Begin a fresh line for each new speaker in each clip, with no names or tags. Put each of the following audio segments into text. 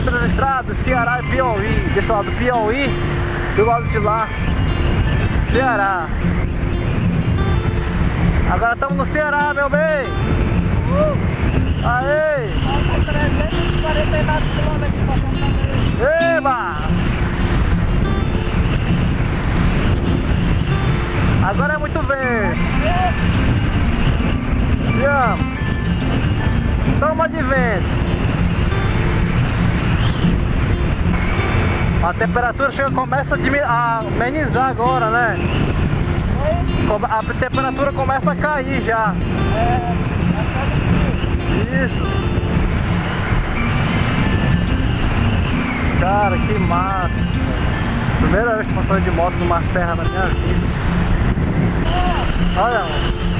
entre as estradas, Ceará e Piauí. Desse lado Piauí, do lado de lá, Ceará. Agora estamos no Ceará, meu bem. Uh! Aê!
Faltam 349 quilômetros para Fortaleza.
Eba! Agora é muito vento. Te amo. Toma de vento. A temperatura chega, começa a, amenizar agora, né? A temperatura começa a cair já. Isso. Cara, que massa. Primeira vez que passando de moto numa serra na minha vida. Olha, mano.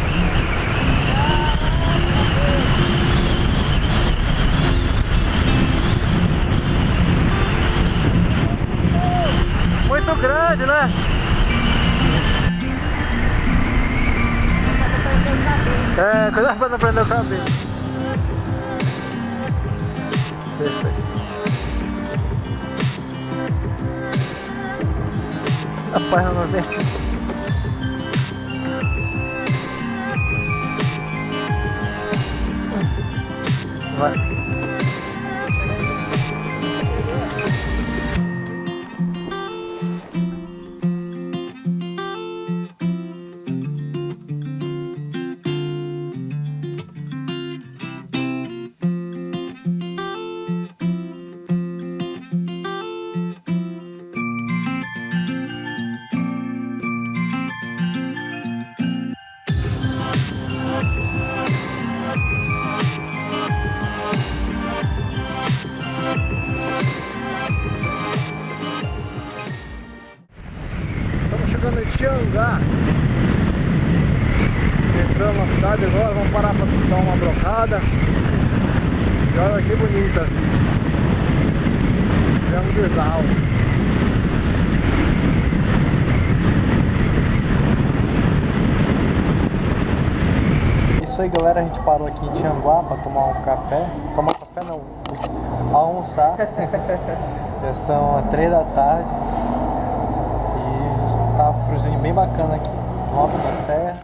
É, cuidado pra não prender o cabelo. Esse aí. Rapaz, não vem. Tiangá. Entrando na cidade agora, vamos parar para dar uma brocada. E olha que bonita a vista. Isso aí galera, a gente parou aqui em Tianguá para tomar um café. Tomar café não, almoçar. Já são 3 da tarde. Tá friozinho bem bacana aqui. Alto da serra.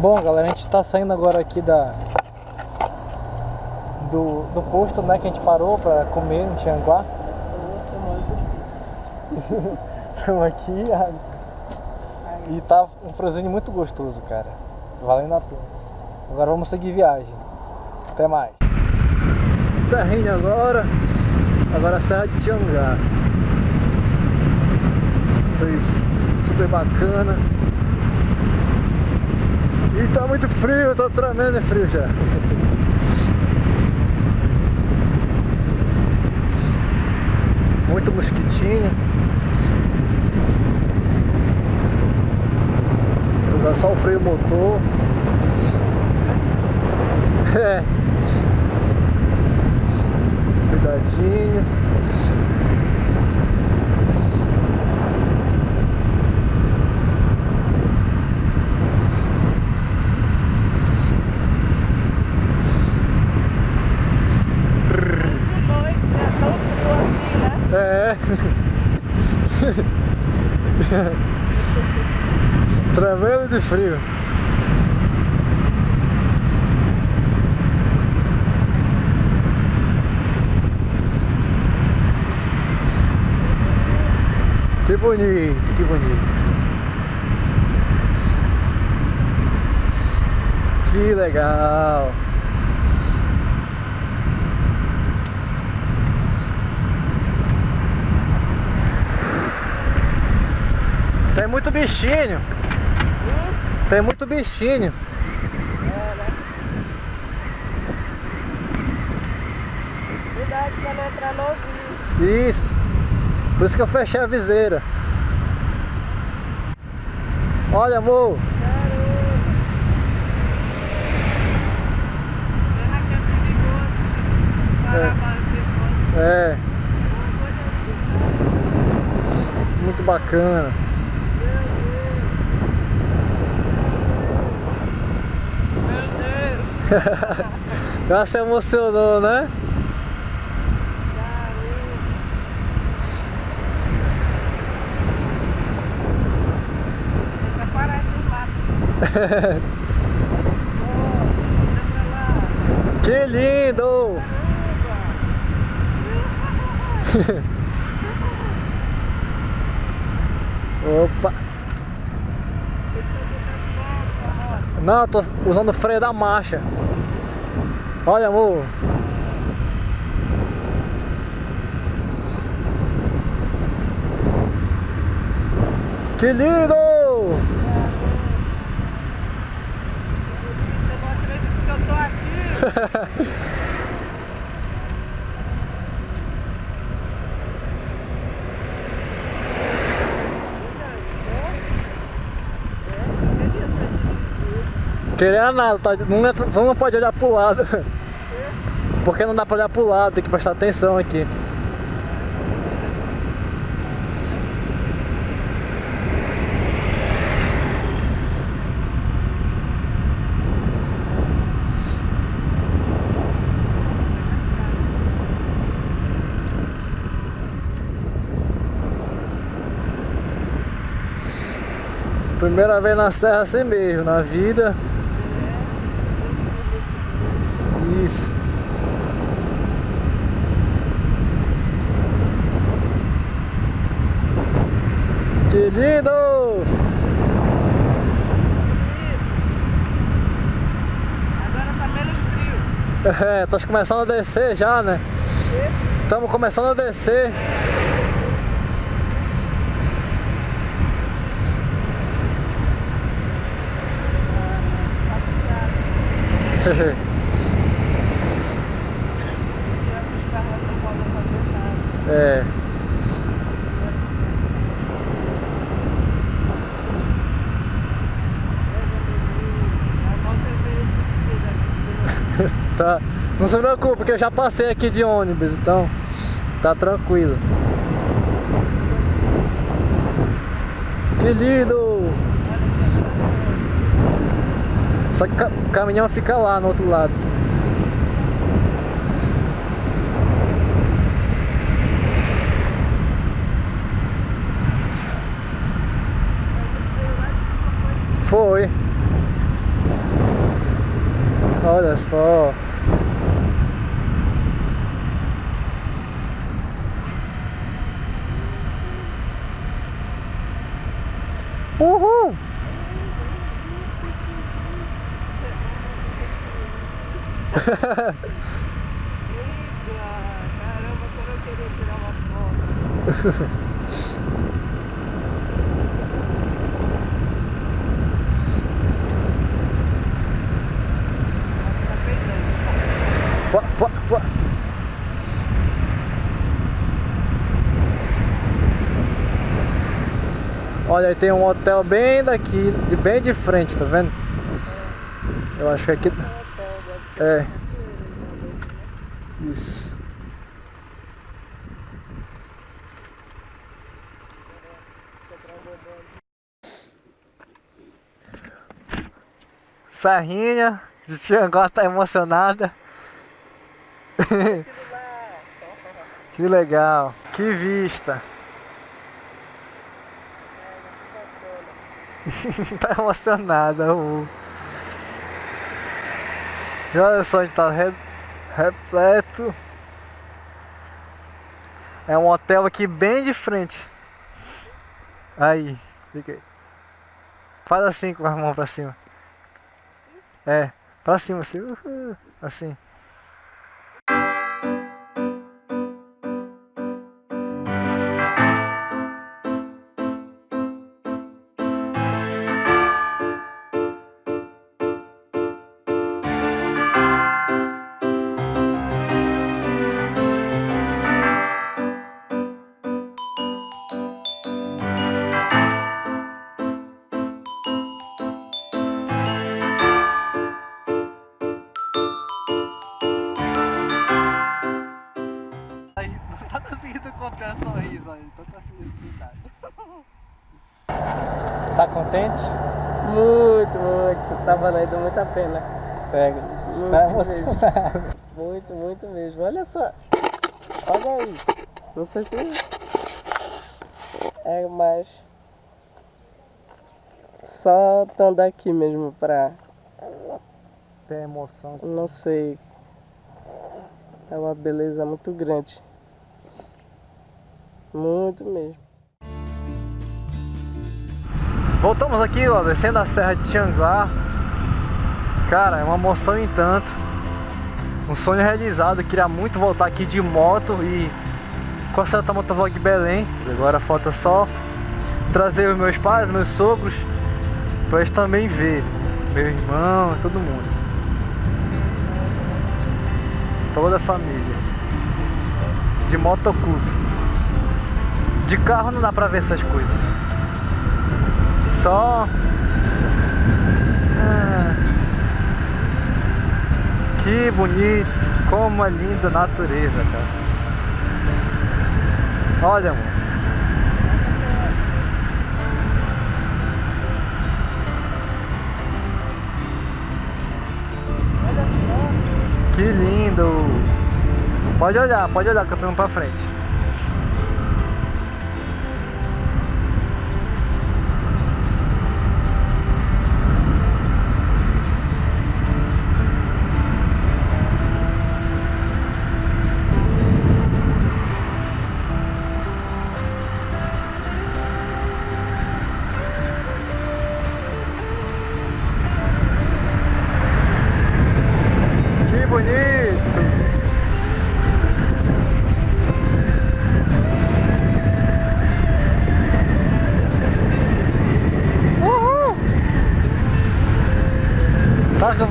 Bom galera, a gente tá saindo agora aqui da do, do posto né, que a gente parou pra comer em Tianguá. Estamos aqui a- e tá um friozinho muito gostoso, cara. Valendo a pena. Agora vamos seguir viagem. Até mais. Serrinha agora. Agora a Serra de Tiangá. Foi super bacana. E tá muito frio, tô tremendo frio já. Muito mosquitinho. Usar só o freio motor. É.
Né?
É. Tremendo de frio. Que bonito, que bonito. Que legal. Tem muito bichinho. Tem muito bichinho.
Cuidado pra não entrar no ouvido.
Isso. Por isso que eu fechei a viseira. Olha, amor.
É.
é. Muito bacana.
Meu Deus. Meu Deus. Ela se emocionou, né?
Que lindo! Opa! Não, eu tô usando o freio da marcha. Olha, amor. Que lindo!
Você não acredita que eu tô aqui?
Querer nada, tá? não, é- não pode olhar pro lado. Porque não dá pra olhar pro lado, tem que prestar atenção aqui. Primeira vez na serra assim mesmo, na vida. Isso. Que lindo!
Agora tá menos frio.
É, tô começando a descer já, né? Estamos começando a descer.
Os carros não podem fazer nada.
É. Tá. Não se preocupe, porque eu já passei aqui de ônibus, então tá tranquilo. Que lindo! Só que o caminhão fica lá no outro lado. Olha só. Uhul!
Caramba, como eu queria tirar uma foto. Tá peidando.
Pô, pô, pô. Olha, aí tem um hotel bem daqui, de bem de frente, tá vendo? Eu acho que aqui. É. Isso. Serrinha de Tianguá tá emocionada. que legal. Que vista. tá emocionada. E olha só, a gente tá re- repleto. É um hotel aqui bem de frente. Aí, fica aí. Faz assim com a mão pra cima. É, pra cima assim. assim. Aí, não tá conseguindo conter sorriso aí, tanta felicidade. Tá contente?
Muito, muito. Tá valendo muito a pena.
Pega.
Muito
Tá
mesmo. Muito, muito mesmo. Olha só. Olha isso. Não sei se é mais só estando aqui mesmo pra.
Tem emoção.
Não sei. É uma beleza muito grande. Muito mesmo.
Voltamos aqui, ó, descendo a Serra de Tianguá. Cara, é uma emoção em tanto. Um sonho realizado. Queria muito voltar aqui de moto e a Celta Motovlog Belém. Agora falta só trazer os meus pais, meus sogros, pra eles também verem. Meu irmão, todo mundo. Toda a família. De motoclube. De carro não dá pra ver essas coisas. Só. Ah, que bonito, como é linda a natureza, cara. Olha, amor. Que lindo! Pode olhar, pode olhar que eu tô indo pra frente.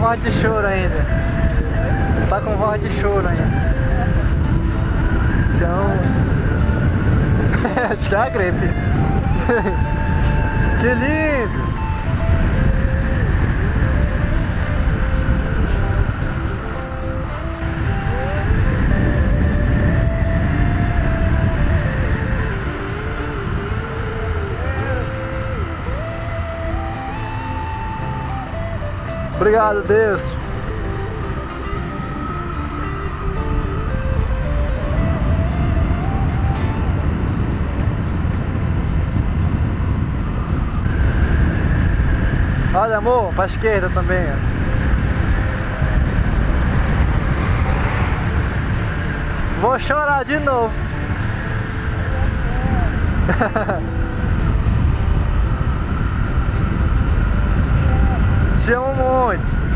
Voz de choro ainda. Tá com voz de choro ainda. Tchau. Tirar a gripe. que lindo! Obrigado, Deus. Olha, amor, pra esquerda também. Vou chorar de novo. Te amo muito.